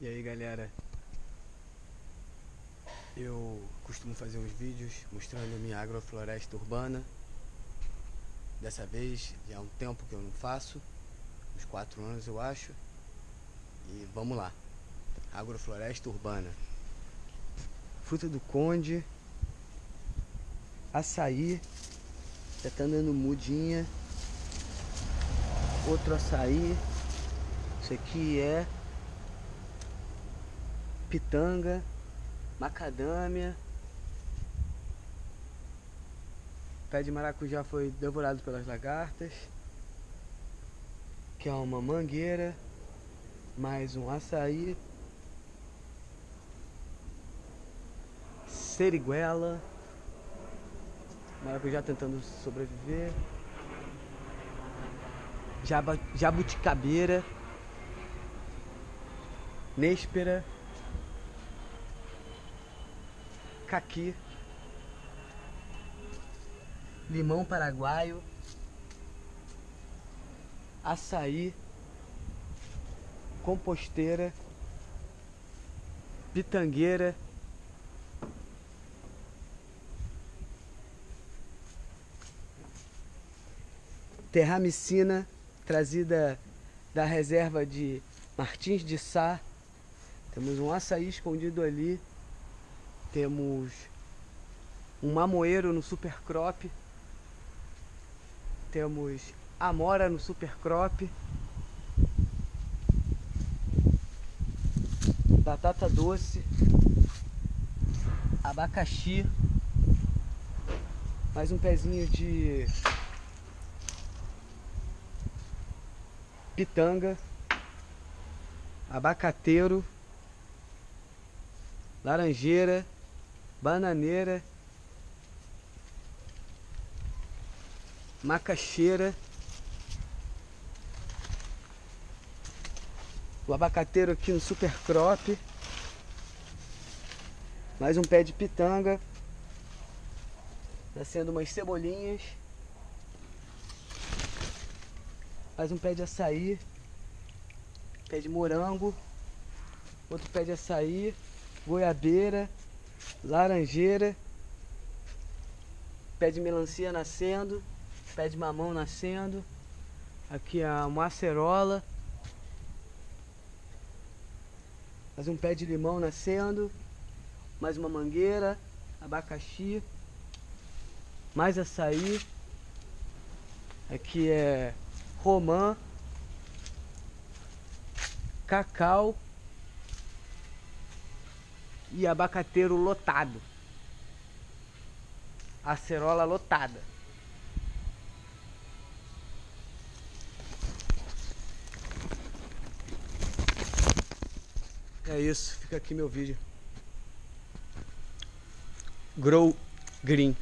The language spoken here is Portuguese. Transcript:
E aí galera, eu costumo fazer uns vídeos mostrando minha agrofloresta urbana. Dessa vez já há um tempo que eu não faço, uns 4 anos eu acho. E vamos lá, agrofloresta urbana. Fruta do conde, açaí, já tá andando mudinha. Outro açaí, isso aqui é pitanga, macadâmia. Pé de maracujá foi devorado pelas lagartas. Que é uma mangueira, mais um açaí. Seriguela. Maracujá tentando sobreviver. Jabuticabeira. Néspera. Caqui, limão paraguaio, açaí, composteira, pitangueira, terramicina trazida da reserva de Martins de Sá. Temos um açaí escondido ali temos um mamoeiro no super crop. Temos amora no super crop. Batata doce. Abacaxi. Mais um pezinho de pitanga. Abacateiro. Laranjeira bananeira, macaxeira, o abacateiro aqui no super crop, mais um pé de pitanga, nascendo umas cebolinhas, mais um pé de açaí, pé de morango, outro pé de açaí, goiabeira, laranjeira, pé de melancia nascendo, pé de mamão nascendo, aqui a macerola, mais um pé de limão nascendo, mais uma mangueira, abacaxi, mais açaí, aqui é romã, cacau, e abacateiro lotado. Acerola lotada. É isso, fica aqui meu vídeo. Grow Green.